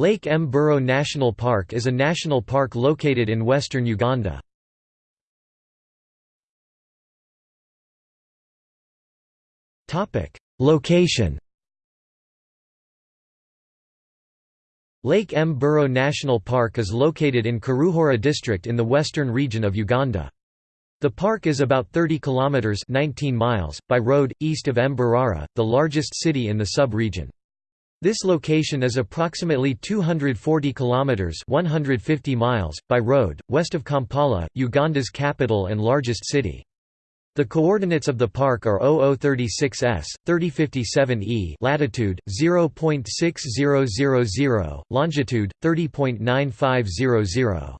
Lake Mburo National Park is a national park located in western Uganda. Location Lake Mburo National Park is located in Kiruhura district in the western region of Uganda. The park is about 30 kilometers 19 miles by road east of Mbarara, the largest city in the sub-region. This location is approximately 240 kilometers 150 miles by road west of Kampala, Uganda's capital and largest city. The coordinates of the park are 0036s, 3057e latitude, 0.6000, longitude, 30.9500.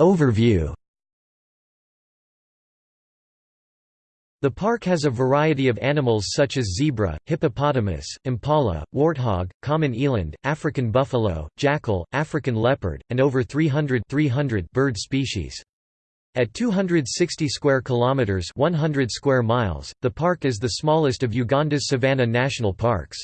Overview The park has a variety of animals such as zebra, hippopotamus, impala, warthog, common eland, African buffalo, jackal, African leopard, and over 300, 300 bird species. At 260 square kilometers, 100 square miles, the park is the smallest of Uganda's savanna national parks.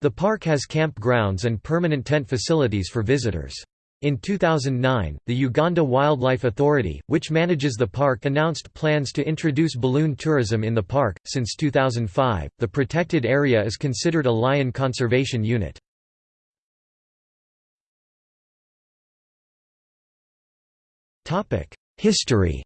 The park has campgrounds and permanent tent facilities for visitors. In 2009, the Uganda Wildlife Authority, which manages the park, announced plans to introduce balloon tourism in the park. Since 2005, the protected area is considered a lion conservation unit. Topic: History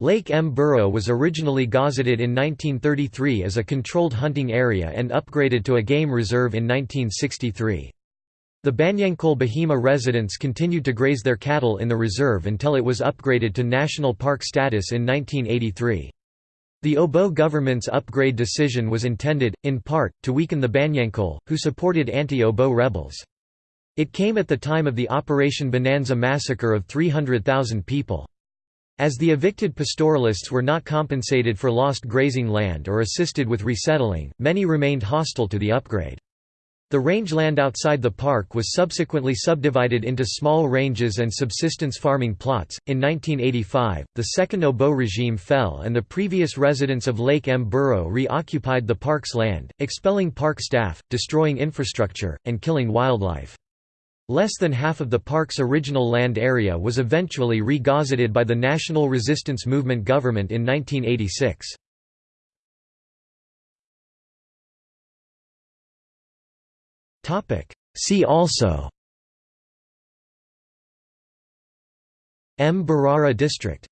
Lake Mburo was originally gazetted in 1933 as a controlled hunting area and upgraded to a game reserve in 1963. The Banyankole Bahima residents continued to graze their cattle in the reserve until it was upgraded to national park status in 1983. The Obo government's upgrade decision was intended, in part, to weaken the Banyankole, who supported anti-Obo rebels. It came at the time of the Operation Bonanza massacre of 300,000 people. As the evicted pastoralists were not compensated for lost grazing land or assisted with resettling, many remained hostile to the upgrade. The rangeland outside the park was subsequently subdivided into small ranges and subsistence farming plots. In 1985, the second Obo regime fell and the previous residents of Lake M. Mburo reoccupied the park's land, expelling park staff, destroying infrastructure, and killing wildlife. Less than half of the park's original land area was eventually re-gazetted by the National Resistance Movement government in 1986. See also Mbarara district